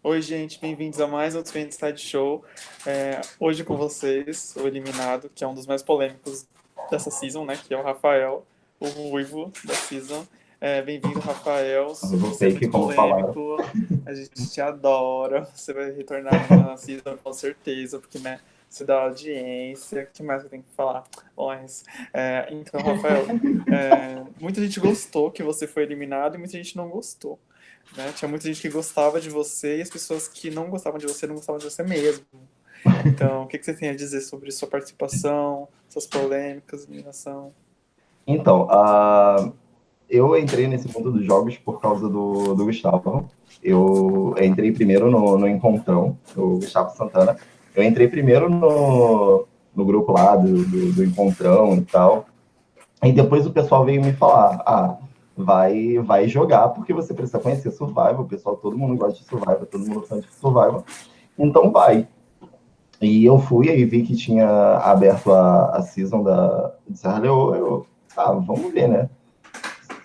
Oi, gente, bem-vindos a mais um Trend Side Show. É, hoje com vocês, o eliminado, que é um dos mais polêmicos dessa season, né? Que é o Rafael, o ruivo da season. É, Bem-vindo, Rafael. Você é muito polêmico. A gente te adora. Você vai retornar na season com certeza, porque, né? Você dá audiência. O que mais eu tenho que falar? Mas, é, então, Rafael, é, muita gente gostou que você foi eliminado e muita gente não gostou. Né? Tinha muita gente que gostava de você e as pessoas que não gostavam de você não gostavam de você mesmo. Então, o que, que você tem a dizer sobre sua participação, suas polêmicas, eliminação? Então, uh, eu entrei nesse mundo dos jogos por causa do, do Gustavo. Eu entrei primeiro no, no Encontrão, o Gustavo Santana. Eu entrei primeiro no, no grupo lá do, do, do Encontrão e tal. E depois o pessoal veio me falar, ah, vai, vai jogar, porque você precisa conhecer Survival, pessoal, todo mundo gosta de Survival, todo mundo gosta de Survival, então vai. E eu fui, aí vi que tinha aberto a, a season da, de Serra Leoa, eu, ah, vamos ver, né?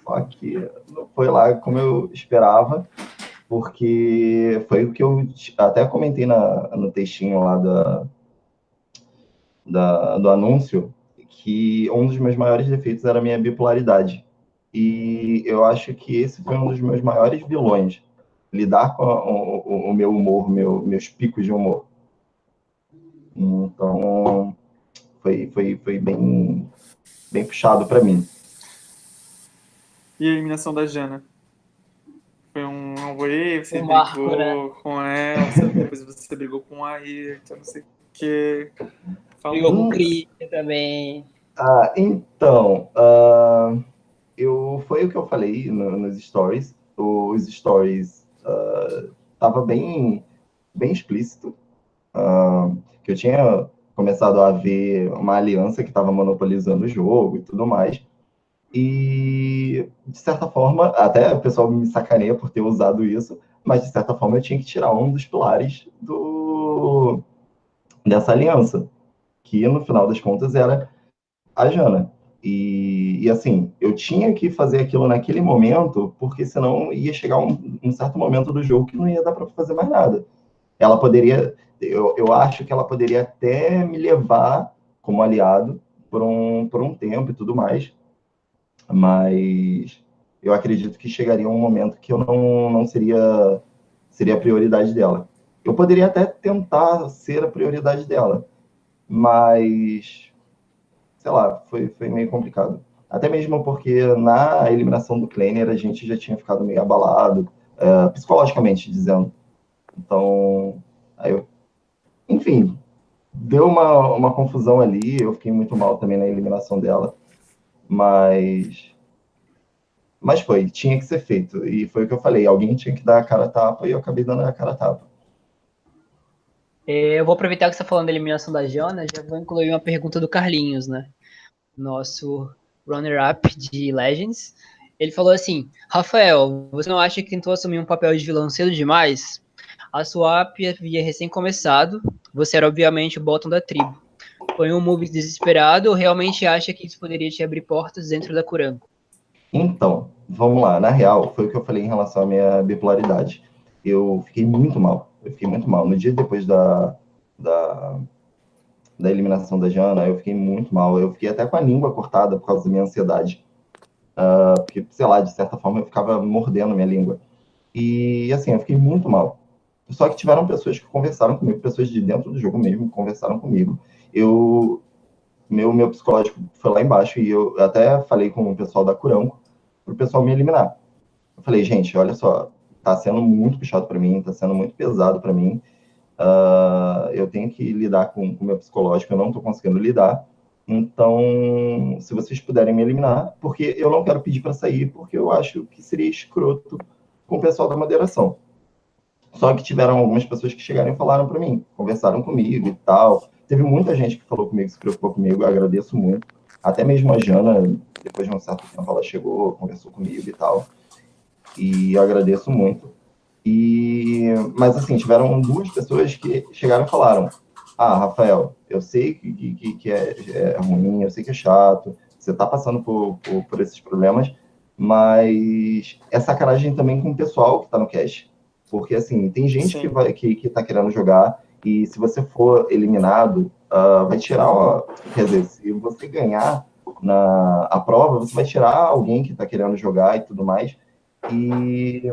Só que não foi lá como eu esperava, porque foi o que eu até comentei na, no textinho lá da, da, do anúncio, que um dos meus maiores defeitos era a minha bipolaridade. E eu acho que esse foi um dos meus maiores vilões. Lidar com o, o, o meu humor, meu, meus picos de humor. Então, foi, foi, foi bem, bem puxado para mim. E a eliminação da Jana? Foi um away, você Um brigou marco, né? com ela, depois você brigou com a Ayrton, não sei o quê. Fala Brigou com o. Christian também. Ah, então, ah, eu, foi o que eu falei no- nos stories. Os stories ah, tava bem, bem explícito. ah, que eu tinha começado a ver uma aliança que estava monopolizando o jogo e tudo mais. E, de certa forma, até o pessoal me sacaneia por ter usado isso, mas, de certa forma, eu tinha que tirar um dos pilares do, dessa aliança, que, no final das contas, era a Jana. E, e, assim, eu tinha que fazer aquilo naquele momento, porque senão ia chegar um, um certo momento do jogo que não ia dar para fazer mais nada. Ela poderia, eu, eu acho que ela poderia até me levar como aliado por um, por um tempo e tudo mais, mas eu acredito que chegaria um momento que eu não, não seria, seria a prioridade dela. Eu poderia até tentar ser a prioridade dela, mas sei lá, foi, foi meio complicado. Até mesmo porque na eliminação do Kleiner a gente já tinha ficado meio abalado, é, psicologicamente dizendo. Então, aí eu, enfim, deu uma, uma confusão ali, eu fiquei muito mal também na eliminação dela, mas mas foi, tinha que ser feito. E foi o que eu falei, alguém tinha que dar a cara tapa e eu acabei dando a cara tapa. É, Eu vou aproveitar que você está falando da eliminação da Jana, já vou incluir uma pergunta do Carlinhos, né? Nosso runner-up de Legends. Ele falou assim: Rafael, você não acha que tentou assumir um papel de vilão cedo demais? A swap havia recém começado, você era obviamente o bottom da tribo. Foi um move desesperado ou realmente acha que isso poderia te abrir portas dentro da Kurango? Então, vamos lá. Na real, foi o que eu falei em relação à minha bipolaridade. Eu fiquei muito mal. Eu fiquei muito mal. No dia depois da, da, da eliminação da Jana, eu fiquei muito mal. Eu fiquei até com a língua cortada por causa da minha ansiedade. Ah, porque, sei lá, de certa forma eu ficava mordendo minha língua. E, assim, eu fiquei muito mal. Só que tiveram pessoas que conversaram comigo, pessoas de dentro do jogo mesmo, conversaram comigo. Eu, meu, meu psicológico foi lá embaixo e eu até falei com o pessoal da Curanco para o pessoal me eliminar. Eu falei, gente, olha só, tá sendo muito puxado para mim, tá sendo muito pesado para mim. Ah, eu tenho que lidar com o meu psicológico, eu não tô conseguindo lidar. Então, se vocês puderem me eliminar, porque eu não quero pedir para sair, porque eu acho que seria escroto com o pessoal da moderação. Só que tiveram algumas pessoas que chegaram e falaram para mim, conversaram comigo e tal. Teve muita gente que falou comigo, se preocupou comigo, agradeço muito. Até mesmo a Jana, depois de um certo tempo, ela chegou, conversou comigo e tal. E eu agradeço muito. E, mas assim, tiveram duas pessoas que chegaram e falaram: Ah, Rafael, eu sei que, que, que é, é ruim, eu sei que é chato, você está passando por, por, por esses problemas, mas é sacanagem também com o pessoal que está no cast Porque, assim, tem gente Sim. que, vai, que, que tá querendo jogar e se você for eliminado, uh, vai tirar, ó, quer dizer, se você ganhar na a prova, você vai tirar alguém que tá querendo jogar e tudo mais. E,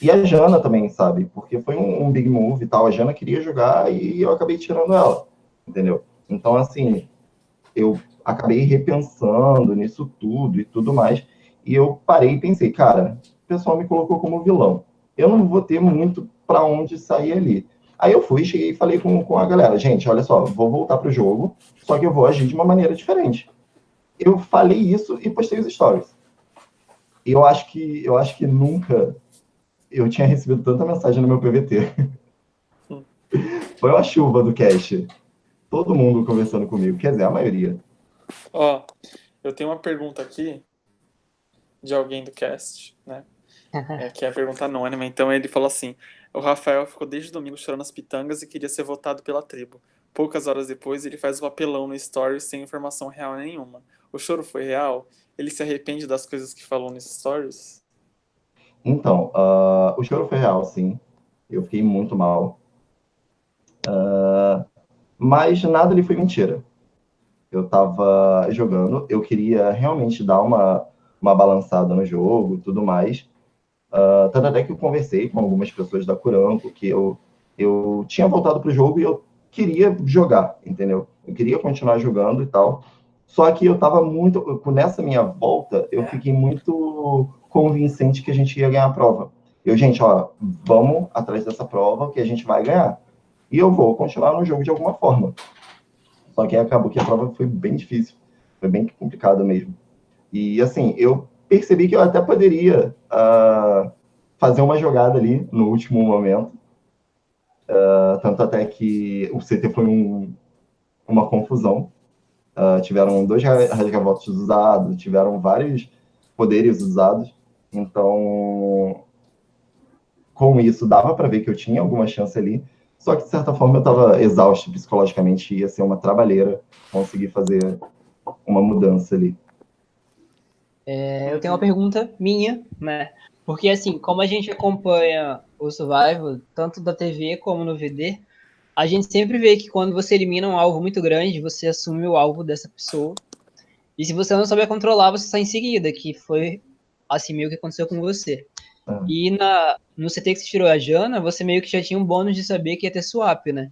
e a Jana também, sabe? Porque foi um, um big move e tal. A Jana queria jogar e eu acabei tirando ela, entendeu? Então, assim, eu acabei repensando nisso tudo e tudo mais. E eu parei e pensei, cara, o pessoal me colocou como vilão. Eu não vou ter muito para onde sair ali. Aí eu fui, cheguei e falei com, com a galera, gente, olha só, vou voltar pro jogo, só que eu vou agir de uma maneira diferente. Eu falei isso e postei os stories. E eu acho que eu acho que nunca eu tinha recebido tanta mensagem no meu PVT. Foi uma chuva do cast. Todo mundo conversando comigo, quer dizer, a maioria. Ó, eu tenho uma pergunta aqui de alguém do cast, né? É, que é a pergunta anônima. Então ele falou assim: o Rafael ficou desde domingo chorando as pitangas e queria ser votado pela tribo. Poucas horas depois, ele faz o apelão no stories sem informação real nenhuma. O choro foi real? Ele se arrepende das coisas que falou nos stories? Então, uh, o choro foi real, sim. Eu fiquei muito mal. Uh, mas nada ali foi mentira. Eu tava jogando, eu queria realmente dar uma, uma balançada no jogo tudo mais. Uh, tanto até que eu conversei com algumas pessoas da Curanco, que eu, eu tinha voltado pro jogo e eu queria jogar, entendeu? Eu queria continuar jogando e tal. Só que eu tava muito. Nessa minha volta, eu fiquei muito convincente que a gente ia ganhar a prova. Eu, gente, ó, vamos atrás dessa prova que a gente vai ganhar. E eu vou continuar no jogo de alguma forma. Só que acabou que a prova foi bem difícil. Foi bem complicada mesmo. E assim, eu percebi que eu até poderia uh, fazer uma jogada ali no último momento. Uh, tanto até que o CT foi um, uma confusão. Uh, tiveram dois rasgavotos usados, tiveram vários poderes usados. Então, com isso, dava para ver que eu tinha alguma chance ali. Só que, de certa forma, eu estava exausto psicologicamente. Ia ser uma trabalheira conseguir fazer uma mudança ali. É, eu tenho uma pergunta minha, né? Porque, assim, como a gente acompanha o Survival, tanto da TV como no VD, a gente sempre vê que quando você elimina um alvo muito grande, você assume o alvo dessa pessoa. E se você não souber controlar, você sai em seguida, que foi assim meio que aconteceu com você. Ah. E na, no CT que você tirou a Jana, você meio que já tinha um bônus de saber que ia ter swap, né?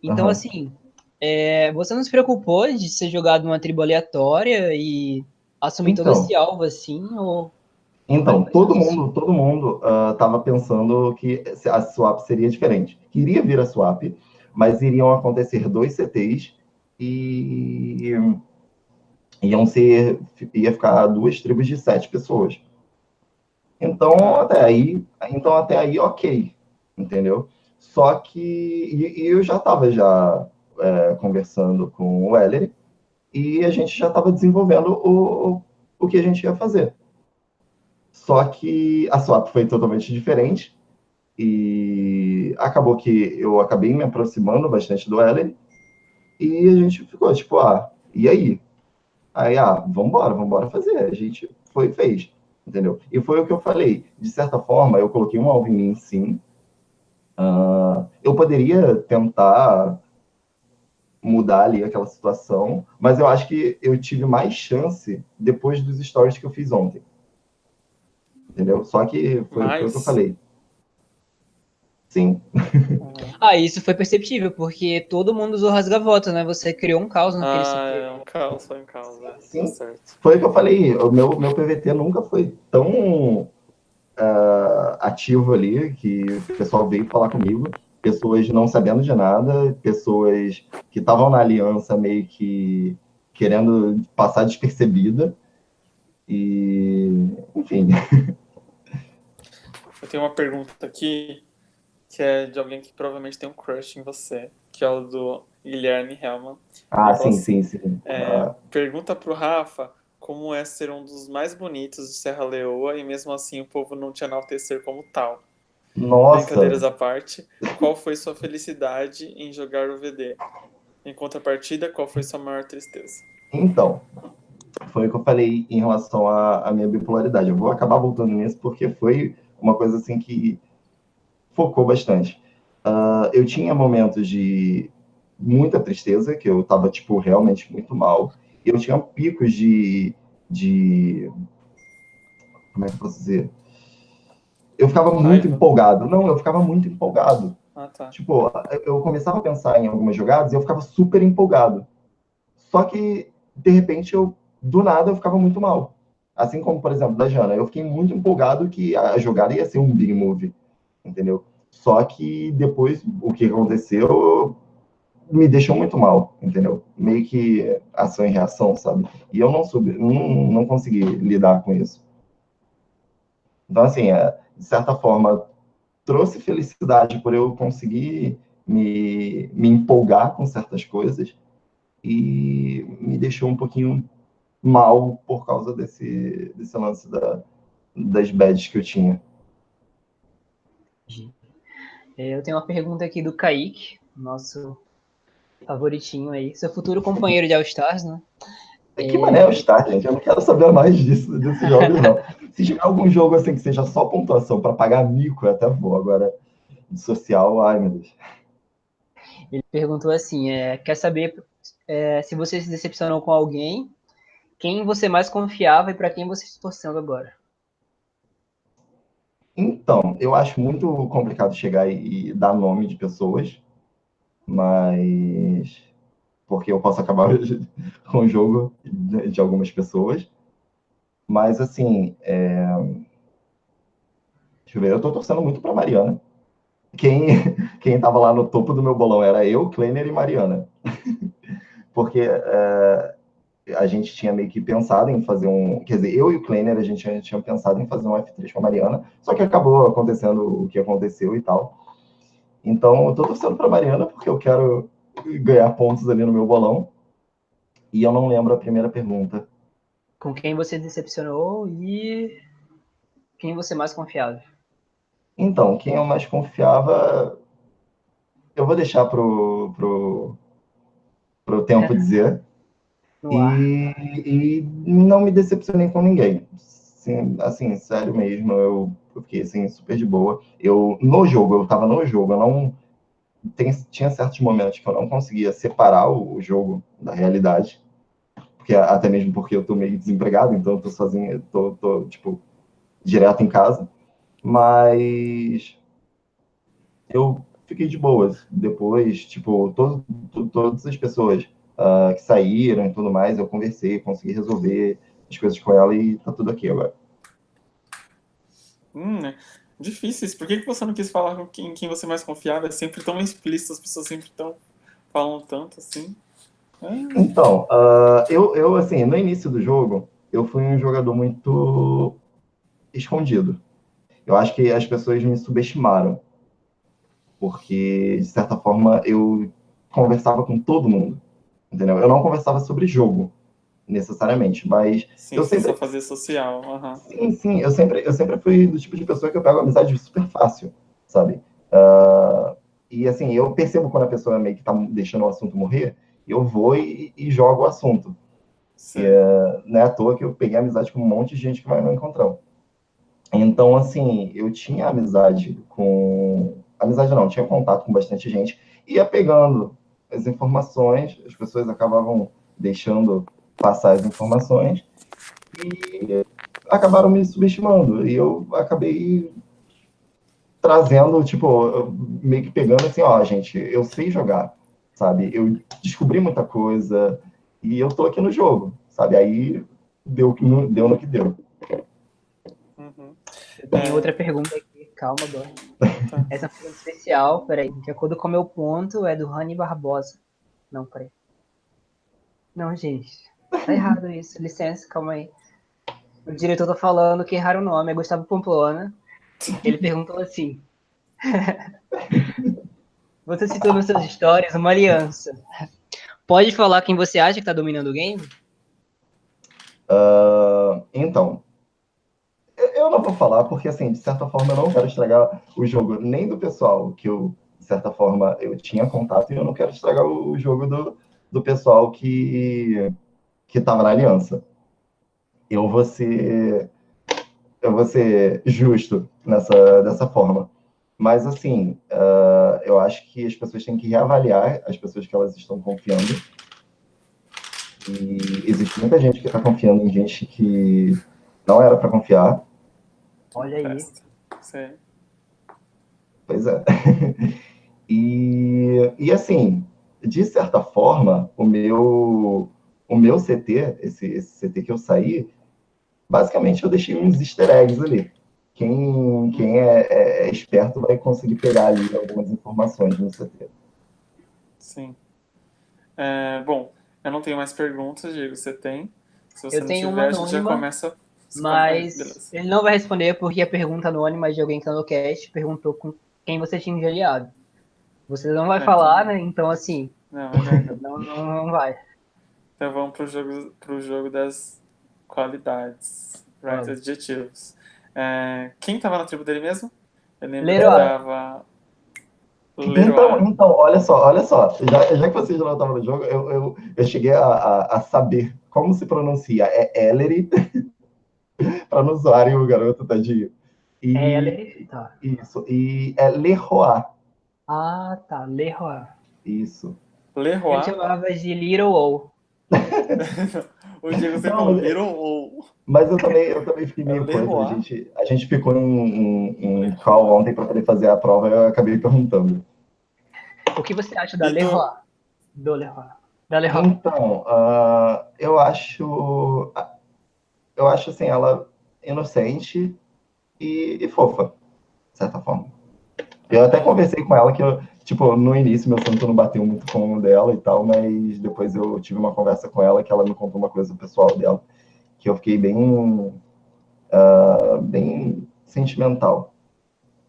Então, Aham. assim, é, você não se preocupou de ser jogado numa tribo aleatória e assumir todo Então. esse alvo assim? Ou... Então, todo mundo, todo mundo estava pensando que a swap seria diferente. Iria vir a swap, mas iriam acontecer dois CTs e iam ser, ia ficar duas tribos de sete pessoas. Então, até aí, então até aí, ok, entendeu? Só que e, e eu já estava já é, conversando com o Ellery e a gente já estava desenvolvendo o, o que a gente ia fazer. Só que a swap foi totalmente diferente e acabou que eu acabei me aproximando bastante do Ellery e a gente ficou tipo, ah, e aí? Aí, ah, vambora, vambora fazer. A gente foi e fez, entendeu? E foi o que eu falei. De certa forma, eu coloquei um alvo em mim, sim. Ah, eu poderia tentar mudar ali aquela situação, mas eu acho que eu tive mais chance depois dos stories que eu fiz ontem. Entendeu? Só que foi, foi o que eu falei. Sim, Ah, isso foi perceptível, porque todo mundo usou rasgavoto, né? Você criou um caos naquele Ah, é um caos, foi um caos, né? Sim. Tá certo. foi o que eu falei. O meu, meu PVT nunca foi tão ah, ativo ali que o pessoal veio falar comigo. Pessoas não sabendo de nada, pessoas que estavam na aliança meio que querendo passar despercebida. E, enfim. Eu tenho uma pergunta aqui que é de alguém que provavelmente tem um crush em você, que é o do Guilherme Hellman. Ah, sim, sim, sim. É, Ah, Pergunta pro Rafa como é ser um dos mais bonitos de Serra Leoa e mesmo assim o povo não te enaltecer como tal. Nossa, Brincadeiras à parte, qual foi sua felicidade em jogar o VD? Em contrapartida, qual foi sua maior tristeza? então, foi o que eu falei em relação à, à minha bipolaridade. Eu vou acabar voltando nisso porque foi uma coisa assim que focou bastante. Uh, eu tinha momentos de muita tristeza, que eu estava tipo realmente muito mal. E eu tinha picos de, de como é que eu posso dizer? Eu ficava muito empolgado. Não, eu ficava muito empolgado. Ah, tá. Tipo, eu começava a pensar em algumas jogadas e eu ficava super empolgado. Só que, de repente, eu, do nada, eu ficava muito mal. Assim como, por exemplo, da Jana. Eu fiquei muito empolgado que a jogada ia ser um big move, entendeu? Só que depois, o que aconteceu me deixou muito mal, entendeu? Meio que ação e reação, sabe? E eu não soube, não, não consegui lidar com isso. Então, assim, é, de certa forma, trouxe felicidade por eu conseguir me, me empolgar com certas coisas e me deixou um pouquinho mal por causa desse, desse lance da, das badges que eu tinha. É, eu tenho uma pergunta aqui do Kaique, nosso favoritinho aí, seu futuro companheiro de All Stars, né? É que mané All Stars, gente? Eu não quero saber mais disso, desses jogos, não. Se tiver algum jogo assim que seja só pontuação para pagar mico, eu até vou. Agora, social, ai meu Deus. Ele perguntou assim: é, quer saber é, se você se decepcionou com alguém quem você mais confiava e para quem você está torcendo agora? Então, eu acho muito complicado chegar e dar nome de pessoas, mas porque eu posso acabar com o jogo de algumas pessoas. Mas, assim, é... deixa eu ver, eu tô torcendo muito para Mariana. Quem, quem tava lá no topo do meu bolão era eu, Kleiner e Mariana. porque é, a gente tinha meio que pensado em fazer um. Quer dizer, eu e o Kleiner, a gente tinha pensado em fazer um F3 com a Mariana, só que acabou acontecendo o que aconteceu e tal. Então, eu tô torcendo para Mariana porque eu quero ganhar pontos ali no meu bolão. E eu não lembro a primeira pergunta. Com quem você decepcionou e quem você mais confiava? Então, quem eu mais confiava, eu vou deixar pro, pro, pro tempo é. dizer. E, e, não me decepcionei com ninguém. Sim, assim, sério mesmo, eu, eu, fiquei assim, super de boa. Eu, no jogo, eu tava no jogo, eu não. Tem, tinha certos momentos que eu não conseguia separar o, o jogo da realidade. Porque, até mesmo porque eu tô meio desempregado, então eu tô sozinho, tô, tô, tipo, direto em casa. Mas eu fiquei de boas. Depois, tipo, todo, todas as pessoas uh, que saíram e tudo mais, eu conversei, consegui resolver as coisas com ela e tá tudo aqui agora. Hum, né? Difíceis. Por que, que você não quis falar com quem, quem você mais confiava? É sempre tão explícito, as pessoas sempre tão, falam tanto assim. Então, uh, eu, eu, assim, no início do jogo, eu fui um jogador muito escondido. Eu acho que as pessoas me subestimaram. Porque, de certa forma, eu conversava com todo mundo entendeu? Eu não conversava sobre jogo, necessariamente, mas sim, eu sempre fazer social. Uhum. Sim, sim, eu sempre, eu sempre fui do tipo de pessoa que eu pego amizade super fácil, sabe? Uh, e assim, eu percebo quando a pessoa meio que tá deixando o assunto morrer, eu vou e, e jogo o assunto. E, uh, não é à toa que eu peguei amizade com um monte de gente que vai no encontrão. Então, assim, eu tinha amizade com. Amizade não, tinha contato com bastante gente, ia pegando as informações, as pessoas acabavam deixando passar as informações e acabaram me subestimando. E eu acabei trazendo, tipo, meio que pegando assim, ó, gente, eu sei jogar, sabe? Eu descobri muita coisa e eu tô aqui no jogo, sabe? Aí deu, deu no que deu. Uhum. Tem é... outra pergunta aqui calma. Tá. Essa foi especial, peraí. De acordo com o meu ponto, é do Rani Barbosa. Não, peraí. Não, gente. Tá errado isso. Licença, calma aí. O diretor tá falando que erraram o nome, é Gustavo Pamplona. Ele perguntou assim. você citou nas suas histórias uma aliança. Pode falar quem você acha que tá dominando o game? Uh, então, eu não vou falar, porque, assim, de certa forma, eu não quero estragar o jogo nem do pessoal que eu, de certa forma, eu tinha contato, e eu não quero estragar o jogo do, do pessoal que que estava na aliança. eu vou ser, eu vou ser justo nessa, dessa forma. Mas, assim, uh, eu acho que as pessoas têm que reavaliar as pessoas que elas estão confiando. E existe muita gente que está confiando em gente que não era para confiar. Olha aí. Sim. Pois é. e, e, assim, de certa forma, o meu, o meu CT, esse, esse CT que eu saí, basicamente eu deixei uns easter eggs ali quem, quem é, é, é, esperto vai conseguir pegar ali algumas informações no CT. Sim. É, bom, eu não tenho mais perguntas, Diego, você tem? Se você eu não tenho tiver, uma anônima, a gente já começa... Mas ele não vai responder porque a pergunta anônima de alguém que está no cast perguntou com quem você tinha aliado. Você não vai é, falar, né? Então, assim... Não, não, não, não vai. Então vamos para o jogo, pro jogo das qualidades, right? Adjetivos. É, quem estava na tribo dele mesmo? Eu lembro Leroy. que tava. Então, então, olha só, olha só. Já, já que vocês não estavam no jogo, eu, eu, eu cheguei a, a, a, saber como se pronuncia. É Ellery, para não zoarem o garoto, tadinho. E, é Ellery, tá. Isso. E é Leroy. Ah, tá. Leroy. Isso. Leroy. Eu chamava de Little O. o Diego sempre falou Little O. Mas eu também, eu também fiquei meio coisa. A gente, a gente ficou em, em, call ontem para poder fazer a prova e eu acabei perguntando. O que você acha da então, Leroy? Do Leroy. Da Leroy. Então, uh, eu acho. Eu acho assim, ela inocente e, e, fofa, de certa forma. Eu até conversei com ela que eu, tipo, no início meu santo não bateu muito com o dela e tal, mas depois eu tive uma conversa com ela que ela me contou uma coisa pessoal dela que eu fiquei bem, uh, bem sentimental.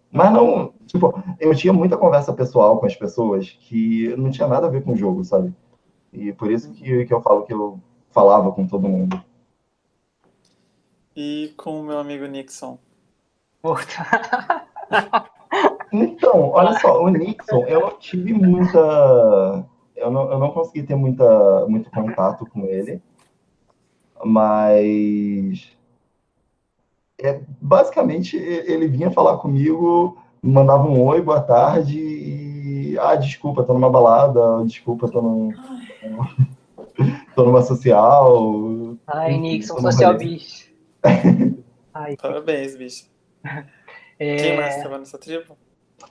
Mas não, tipo, eu tinha muita conversa pessoal com as pessoas que não tinha nada a ver com o jogo, sabe? E por isso que, que eu falo que eu falava com todo mundo. E com o meu amigo Nixon? então, olha só, o Nixon, eu não tive muita. Eu não, eu não consegui ter muita, muito contato com ele mas é, basicamente ele vinha falar comigo, mandava um oi, boa tarde, e ah, desculpa, tô numa balada, desculpa, tô num. tô numa social. Ai, Nixon, social bicho. Ai, Parabéns, bicho. É... Quem mais estava nessa tribo?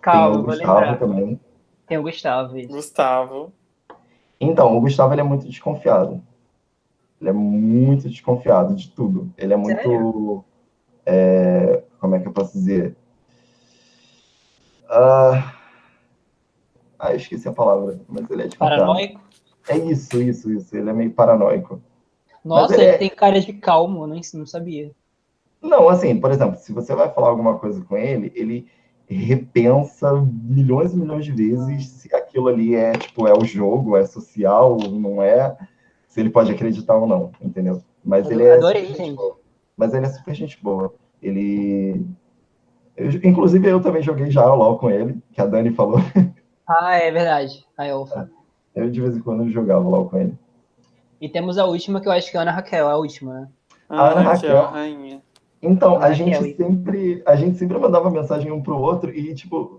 Calma, vou Gustavo lembrar. Também. Tem o Gustavo. Isso. Gustavo. Então, o Gustavo ele é muito desconfiado. Ele é muito desconfiado de tudo. Ele é muito. É, como é que eu posso dizer? Ah, ah, esqueci a palavra, mas ele é desconfiado. Paranoico? É isso, isso, isso. Ele é meio paranoico. Nossa, ele, ele é... tem cara de calmo, eu não, não sabia. Não, assim, por exemplo, se você vai falar alguma coisa com ele, ele repensa milhões e milhões de vezes se aquilo ali é, tipo, é o jogo, é social, não é se ele pode acreditar ou não, entendeu? Mas eu ele é adorei, gente. Boa. Mas ele é super gente boa. Ele. Eu, inclusive, eu também joguei já o LOL com ele, que a Dani falou. Ah, é verdade. Aí eu... eu de vez em quando jogava LOL com ele. E temos a última, que eu acho que é a Ana Raquel, a última, né? A Ana Raquel. Rainha. Então, a gente, sempre, a gente sempre mandava mensagem um pro outro e, tipo,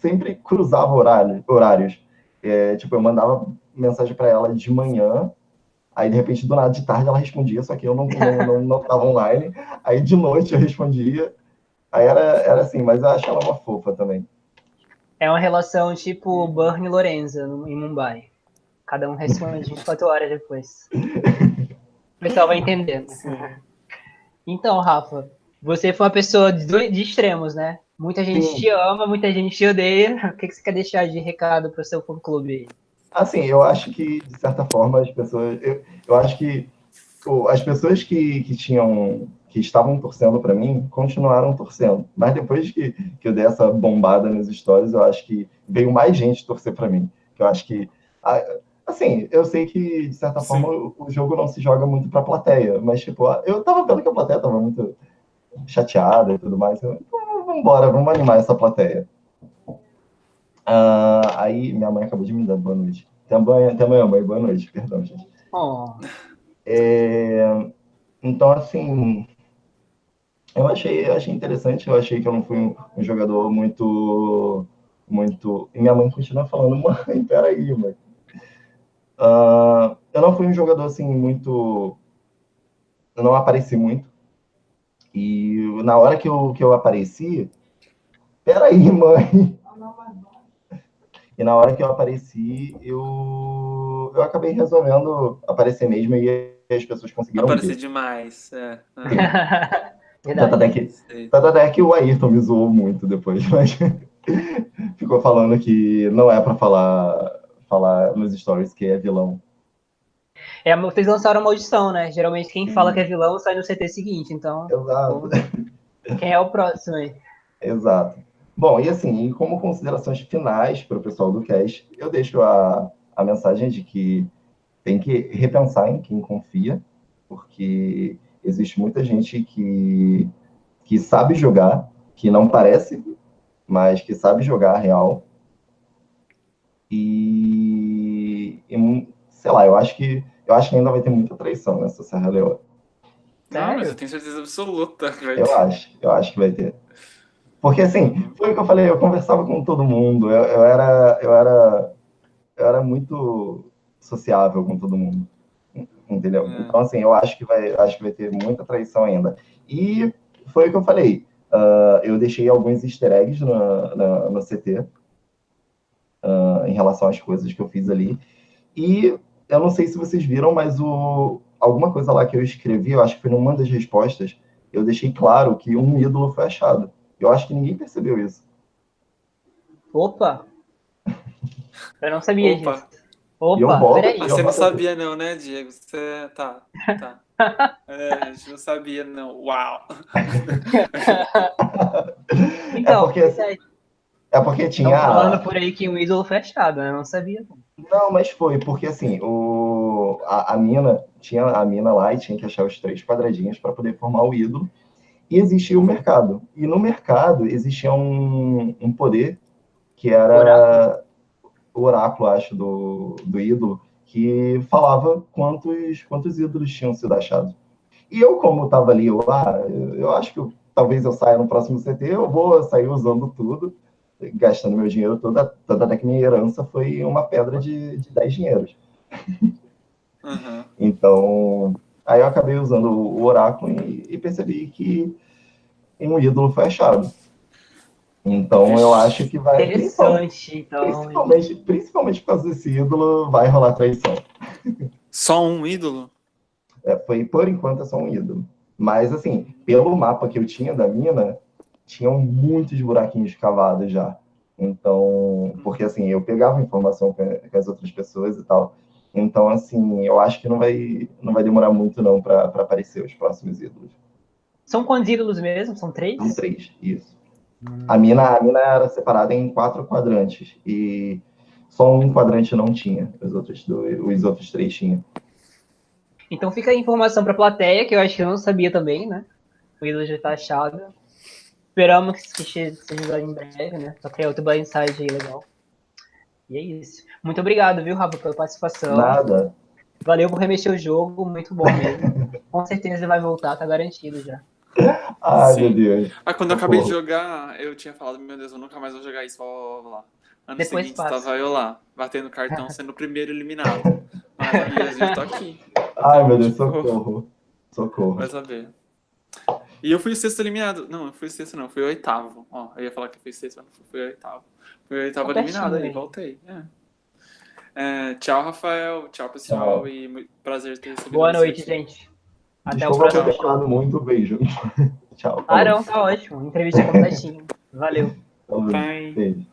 sempre cruzava horário, horários. É, tipo, eu mandava mensagem para ela de manhã Aí, de repente, do nada de tarde ela respondia, só que eu não estava não, não, não online. Aí, de noite, eu respondia. Aí era, era assim, mas eu acho ela uma fofa também. É uma relação tipo Burn e Lorenza em Mumbai. Cada um responde 24 horas depois. O pessoal vai entendendo. Então, Rafa, você foi uma pessoa de, de extremos, né? Muita gente Sim. te ama, muita gente te odeia. O que, que você quer deixar de recado para o seu fã-clube aí? Assim, eu acho que, de certa forma, as pessoas. Eu, eu acho que as pessoas que, que tinham. que estavam torcendo para mim continuaram torcendo. Mas depois que, que eu dei essa bombada nas histórias, eu acho que veio mais gente torcer para mim. Eu acho que. Assim, eu sei que, de certa Sim. forma, o, jogo não se joga muito para a plateia, mas, tipo, eu tava vendo que a plateia tava muito chateada e tudo mais. Então, vamos embora, vamos animar essa plateia. Uh, aí minha mãe acabou de me dar boa noite. Até amanhã, até amanhã mãe. Boa noite, perdão, gente. Oh. É, então, assim, eu achei, eu achei interessante, eu achei que eu não fui um, um jogador muito, muito... E minha mãe continua falando, mãe, peraí, mãe. Uh, eu não fui um jogador, assim, muito... Eu não apareci muito. E na hora que eu, que eu apareci, peraí, mãe. E na hora que eu apareci, eu, eu acabei resolvendo aparecer mesmo e as pessoas conseguiram Aparecer demais, é. é. Tanto até, que, tanto até que o Ayrton me zoou muito depois, mas ficou falando que não é para falar, falar nos stories que é vilão. É, vocês lançaram uma audição, né? Geralmente quem fala que é vilão sai no CT seguinte, então. Exato. Quem é o próximo aí? Exato. Bom, e assim, como considerações finais para o pessoal do cast, eu deixo a, a mensagem de que tem que repensar em quem confia, porque existe muita gente que, que sabe jogar, que não parece, mas que sabe jogar real. E, e, sei lá, eu acho que eu acho que ainda vai ter muita traição nessa Serra Leoa. Não, mas eu tenho certeza absoluta que vai ter. Eu acho, eu acho que vai ter. Porque assim, foi o que eu falei, eu conversava com todo mundo, eu, eu era, eu era, eu era muito sociável com todo mundo, entendeu? É. Então assim, eu acho que vai, acho que vai ter muita traição ainda. E foi o que eu falei, uh, eu deixei alguns Easter eggs no, no, no CT uh, em relação às coisas que eu fiz ali. E eu não sei se vocês viram, mas o, alguma coisa lá que eu escrevi, eu acho que foi numa das respostas, eu deixei claro que um ídolo foi achado. Eu acho que ninguém percebeu isso. Opa! Eu não sabia Opa. disso. Opa, boto, peraí. Você não sabia não, né, Diego? Você... Tá, tá. É, a gente não sabia não. Uau! então, é porque, é porque tinha... Estão falando por aí que um ídolo fechado, né? Eu não sabia não. Mas foi, porque assim, o, a, a mina, tinha a mina lá e tinha que achar os três quadradinhos para poder formar o ídolo e existia o mercado. E no mercado existia um, um poder que era oráculo. o oráculo, acho, do, do ídolo, que falava quantos, quantos ídolos tinham sido achados. E eu, como estava ali, eu, ah, eu acho que eu, talvez eu saia no próximo CT, eu vou sair usando tudo, gastando meu dinheiro toda até que minha herança foi uma pedra de, de 10 dinheiros. Uhum. Então, Aí eu acabei usando o oráculo e, e percebi que um ídolo foi achado. Então eu acho que vai. Interessante, então. Principalmente, principalmente por causa desse ídolo, vai rolar traição. Só um ídolo? É, foi, por enquanto, é só um ídolo. Mas, assim, pelo mapa que eu tinha da mina, tinham muitos buraquinhos cavados já. Então, porque assim, eu pegava informação com, com as outras pessoas e tal. Então, assim, eu acho que não vai, não vai demorar muito não para aparecer os próximos ídolos. São quantos ídolos mesmo? São três? São três, isso. Hum. A, mina, a mina era separada em quatro quadrantes e só um quadrante não tinha, os outros, dois, os outros três tinham. Então fica a informação para a plateia, que eu acho que eu não sabia também, né? O ídolo já está achado. Esperamos que seja em breve, né? Só criar outro blindside aí legal. E é isso. Muito obrigado, viu, Rafa, pela participação. Nada. Valeu por remexer o jogo, muito bom mesmo. Com certeza ele vai voltar, tá garantido já. Ai, Sim. meu Deus. Ah, quando eu acabei de jogar, eu tinha falado, meu Deus, eu nunca mais vou jogar isso, vou lá. Ano Depois seguinte passa. estava eu lá, batendo cartão, sendo o primeiro eliminado. Mas eu tô aqui. Ai, meu Deus, socorro. Socorro. Vai saber. E eu fui o sexto eliminado. Não, eu fui o sexto não, fui o oitavo. Ó, eu ia falar que eu fui o sexto, mas não fui o oitavo. Eu tava tá eliminado aí, voltei. É. É, tchau, Rafael. Tchau, pessoal. Tchau. E prazer ter recebido Boa noite, gente. Até Desculpa o próximo. ter muito. Beijo. tchau. Ah, não, tá ótimo. Entrevista completinha. Valeu. Beijo.